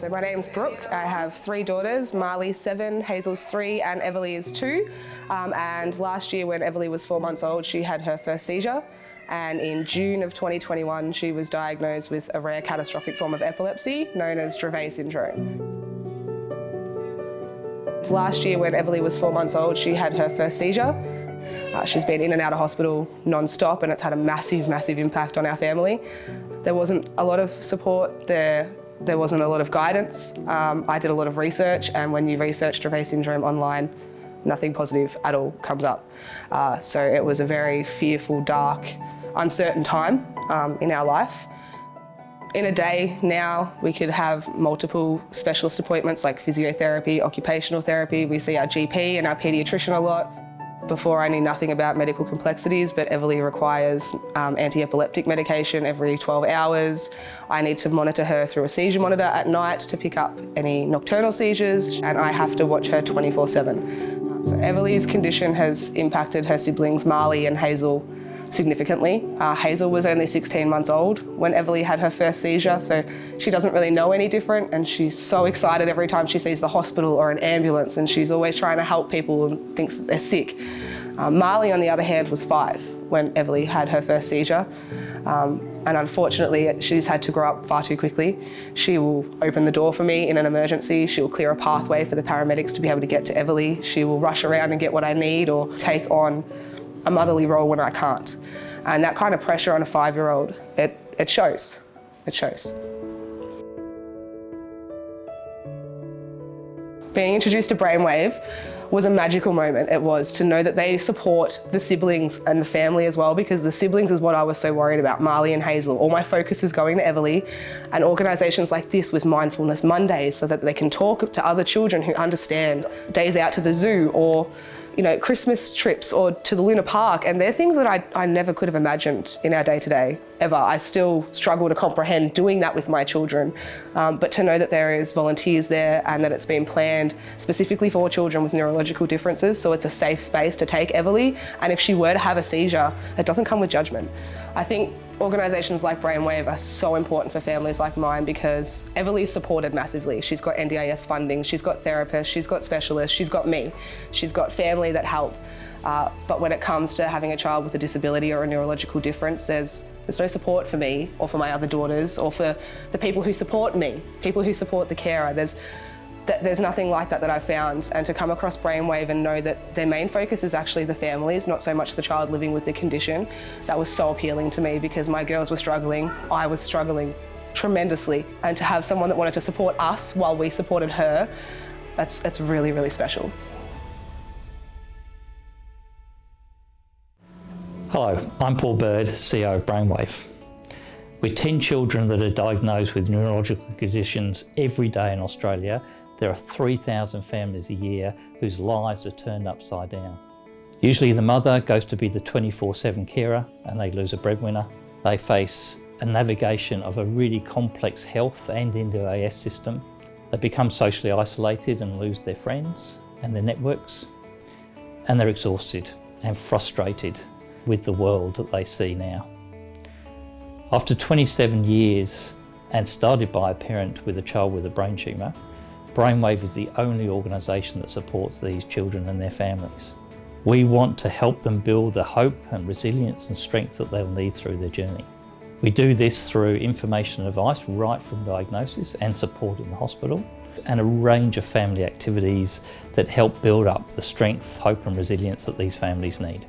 So my name's Brooke. I have three daughters, Marley seven, Hazel's three and Everly is two. Um, and last year when Everly was four months old, she had her first seizure. And in June of 2021, she was diagnosed with a rare catastrophic form of epilepsy known as Dravet syndrome. Last year when Everly was four months old, she had her first seizure. Uh, she's been in and out of hospital non-stop and it's had a massive, massive impact on our family. There wasn't a lot of support there. There wasn't a lot of guidance. Um, I did a lot of research and when you research Dravet syndrome online, nothing positive at all comes up. Uh, so it was a very fearful, dark, uncertain time um, in our life. In a day now, we could have multiple specialist appointments like physiotherapy, occupational therapy. We see our GP and our paediatrician a lot. Before I knew nothing about medical complexities, but Everly requires um, anti-epileptic medication every 12 hours. I need to monitor her through a seizure monitor at night to pick up any nocturnal seizures, and I have to watch her 24-7. So Everly's condition has impacted her siblings Marley and Hazel significantly. Uh, Hazel was only 16 months old when Everly had her first seizure, so she doesn't really know any different and she's so excited every time she sees the hospital or an ambulance and she's always trying to help people and thinks that they're sick. Uh, Marley, on the other hand, was five when Everly had her first seizure. Um, and unfortunately, she's had to grow up far too quickly. She will open the door for me in an emergency. She'll clear a pathway for the paramedics to be able to get to Everly. She will rush around and get what I need or take on a motherly role when I can't. And that kind of pressure on a five-year-old, it, it shows, it shows. Being introduced to Brainwave was a magical moment. It was to know that they support the siblings and the family as well because the siblings is what I was so worried about, Marley and Hazel. All my focus is going to Everly and organisations like this with Mindfulness Mondays so that they can talk to other children who understand days out to the zoo or you know, Christmas trips or to the Luna Park and they're things that I, I never could have imagined in our day-to-day -day, ever. I still struggle to comprehend doing that with my children, um, but to know that there is volunteers there and that it's been planned specifically for children with neurological differences, so it's a safe space to take Everly, and if she were to have a seizure, it doesn't come with judgment. I think Organisations like Brainwave are so important for families like mine because Everly's supported massively. She's got NDIS funding, she's got therapists, she's got specialists, she's got me. She's got family that help. Uh, but when it comes to having a child with a disability or a neurological difference, there's, there's no support for me or for my other daughters or for the people who support me, people who support the carer. There's, there's nothing like that that I've found and to come across Brainwave and know that their main focus is actually the families, not so much the child living with the condition, that was so appealing to me because my girls were struggling, I was struggling tremendously and to have someone that wanted to support us while we supported her, that's, that's really, really special. Hello, I'm Paul Bird, CEO of Brainwave. With 10 children that are diagnosed with neurological conditions every day in Australia, there are 3,000 families a year whose lives are turned upside down. Usually the mother goes to be the 24-7 carer and they lose a breadwinner. They face a navigation of a really complex health and NDIS system. They become socially isolated and lose their friends and their networks. And they're exhausted and frustrated with the world that they see now. After 27 years and started by a parent with a child with a brain tumour, Brainwave is the only organisation that supports these children and their families. We want to help them build the hope and resilience and strength that they'll need through their journey. We do this through information and advice right from diagnosis and support in the hospital and a range of family activities that help build up the strength, hope and resilience that these families need.